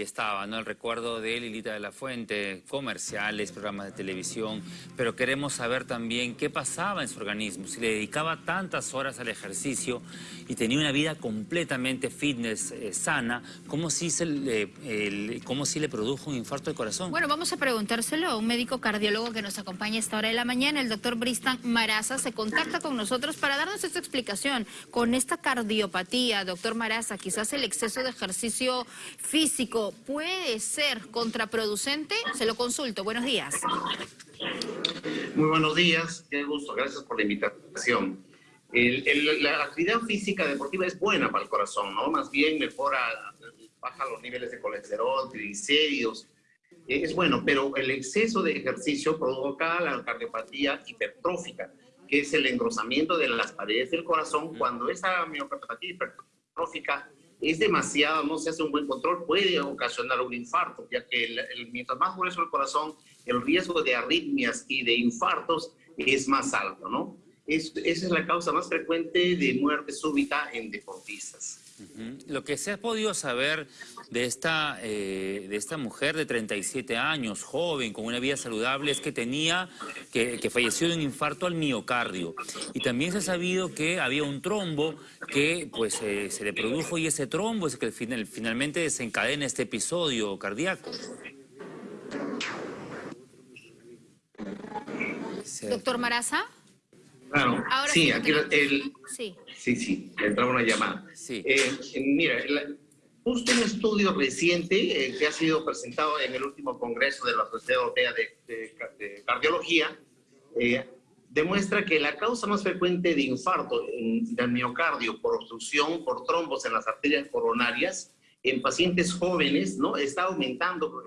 Estaba, ¿no? El recuerdo de Lilita de la Fuente, comerciales, programas de televisión, pero queremos saber también qué pasaba en su organismo, si le dedicaba tantas horas al ejercicio y tenía una vida completamente fitness, eh, sana, ¿cómo si, se le, si le produjo un infarto de corazón? Bueno, vamos a preguntárselo a un médico cardiólogo que nos acompaña a esta hora de la mañana, el doctor Bristan Maraza, se contacta con nosotros para darnos esta explicación. Con esta cardiopatía, doctor Maraza, quizás el exceso de ejercicio físico puede ser contraproducente? Se lo consulto. Buenos días. Muy buenos días, qué gusto, gracias por la invitación. la actividad física deportiva es buena para el corazón, ¿no? Más bien mejora, baja los niveles de colesterol, triglicéridos, eh, es bueno, pero el exceso de ejercicio provoca la cardiopatía hipertrófica, que es el engrosamiento de las paredes del corazón. Cuando esa miopatía hipertrófica es demasiado, no se hace un buen control, puede ocasionar un infarto, ya que el, mientras más grueso el corazón, el riesgo de arritmias y de infartos es más alto, ¿no? esa es la causa más frecuente de muerte súbita en deportistas. Lo que se ha podido saber de esta, eh, de esta mujer de 37 años, joven, con una vida saludable, es que tenía, que, falleció de un infarto al miocardio. Y también se ha sabido que había un trombo que pues eh, se le produjo y ese trombo es que finalmente desencadena este episodio cardíaco. Doctor Maraza. Claro, sí, aquí el, sí. sí, sí, entraba una llamada. Sí. Eh, mira, justo un estudio reciente eh, que ha sido presentado en el último congreso de la Sociedad Europea de, Cardiología eh, demuestra que la causa más frecuente de infarto del miocardio por obstrucción, por trombos en las arterias coronarias, en pacientes jóvenes, ¿no? Está aumentando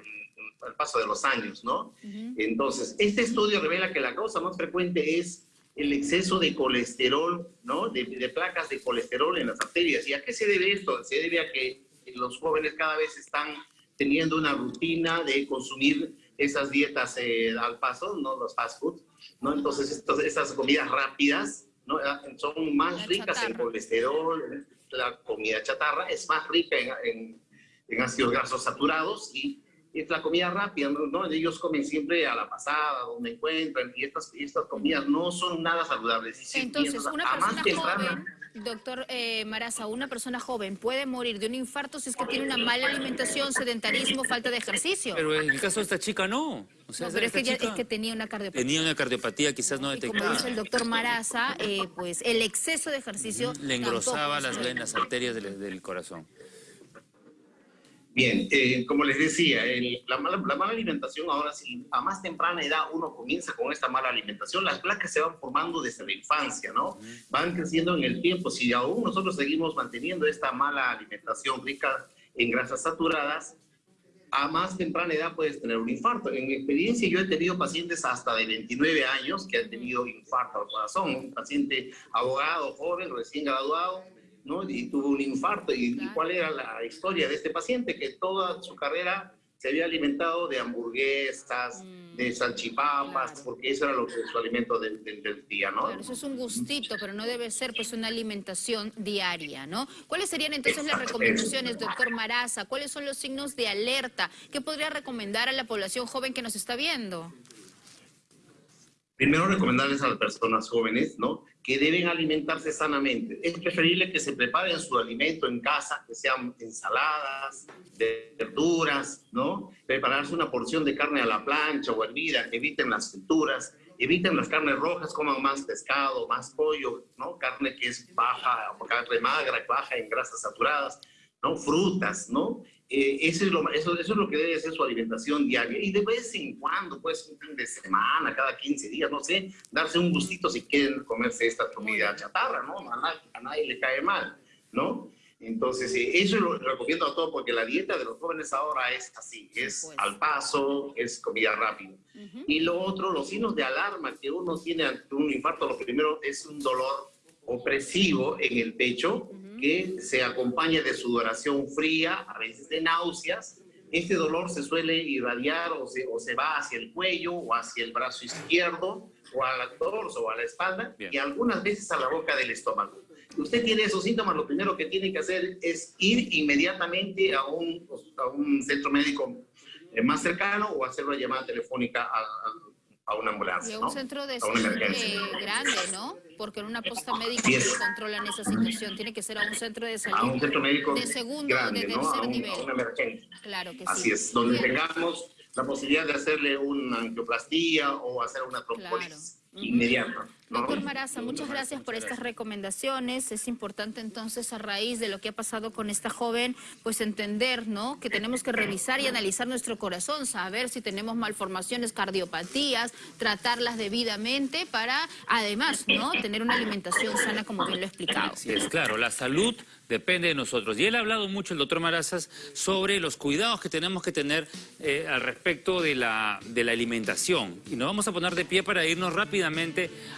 al paso de los años, ¿no? Entonces, este estudio revela que la causa más frecuente es el exceso de colesterol, ¿no? De, placas de colesterol en las arterias. ¿Y a qué se debe esto? Se debe a que los jóvenes cada vez están teniendo una rutina de consumir esas dietas eh, al paso, ¿no? Los fast food, ¿no? Entonces, estos, esas comidas rápidas, ¿no? Ah, son más ricas en colesterol, la comida chatarra es más rica en, en, en ácidos grasos saturados y es la comida rápida, ¿no? Ellos comen siempre a la pasada, donde encuentran, y estas, estas comidas no son nada saludables. Entonces, una persona joven, doctor eh, Maraza, una persona joven puede morir de un infarto si es que tiene una mala alimentación, sedentarismo, falta de ejercicio. Pero en el caso de esta chica no. O sea, pero es que, es que, tenía una cardiopatía. Tenía una cardiopatía quizás no detectada. como dice el doctor Maraza, eh, pues el exceso de ejercicio... Le engrosaba las venas, arterias del corazón. Bien, eh, como les decía, la, mala, alimentación ahora, si a más temprana edad uno comienza con esta mala alimentación, las placas se van formando desde la infancia, ¿no? Van creciendo en el tiempo. Si aún nosotros seguimos manteniendo esta mala alimentación rica en grasas saturadas, a más temprana edad puedes tener un infarto. En mi experiencia yo he tenido pacientes hasta de 29 años que han tenido infarto al corazón, un paciente abogado, joven, recién graduado, y tuvo un infarto. ¿Y, cuál era la historia de este paciente? Que toda su carrera se había alimentado de hamburguesas, mm. de salchipapas, porque eso era lo que, su alimento del, día, ¿no? eso es un gustito, pero no debe ser pues una alimentación diaria, ¿no? ¿Cuáles serían entonces las recomendaciones, doctor Maraza? ¿Cuáles son los signos de alerta? ¿Qué podría recomendar a la población joven que nos está viendo? Primero recomendarles a las personas jóvenes, ¿no? Que deben alimentarse sanamente. Es preferible que se preparen su alimento en casa, que sean ensaladas, verduras, ¿no? Prepararse una porción de carne a la plancha o hervida, eviten las frituras, eviten las carnes rojas, coman más pescado, más pollo, ¿no? Carne que es baja, carne magra, baja en grasas saturadas, ¿no? Frutas, ¿no? Eh, eso, es lo, eso, eso, es lo que debe ser su alimentación diaria. Y de vez en cuando, pues un fin de semana, cada 15 días, no sé, darse un gustito si quieren comerse esta comida chatarra, ¿no? A nadie, le cae mal, ¿no? Entonces, eh, eso lo recomiendo a todos porque la dieta de los jóvenes ahora es así, es pues. al paso, es comida rápida. Y lo otro, los signos de alarma que uno tiene ante un infarto, lo primero es un dolor opresivo en el pecho, que se acompaña de sudoración fría, a veces de náuseas. Este dolor se suele irradiar o se, o se va hacia el cuello o hacia el brazo izquierdo o al torso o a la espalda y algunas veces a la boca del estómago. usted tiene esos síntomas, lo primero que tiene que hacer es ir inmediatamente a un, a un centro médico eh, más cercano o hacer una llamada telefónica a, a una ambulancia. Y un centro de salud grande, ¿no? Porque en una posta médica no controlan esa situación. Tiene que ser a un centro de salud. A un centro médico de segundo, de tercer ¿no? a un, nivel. A una emergencia. Claro que Así sí. es, donde tengamos la posibilidad de hacerle una angioplastía o hacer una trombolis inmediata. Doctor Maraza, muchas gracias por estas recomendaciones. Es importante entonces, a raíz de lo que ha pasado con esta joven, pues entender, ¿no? Que tenemos que revisar y analizar nuestro corazón, saber si tenemos malformaciones, cardiopatías, tratarlas debidamente para, además, ¿no? Tener una alimentación sana, como bien lo he explicado. Sí, es claro, la salud depende de nosotros. Y él ha hablado mucho, el doctor Marazas, sobre los cuidados que tenemos que tener eh, al respecto de la, de la alimentación. Y nos vamos a poner de pie para irnos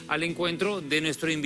al encuentro de nuestro invitado.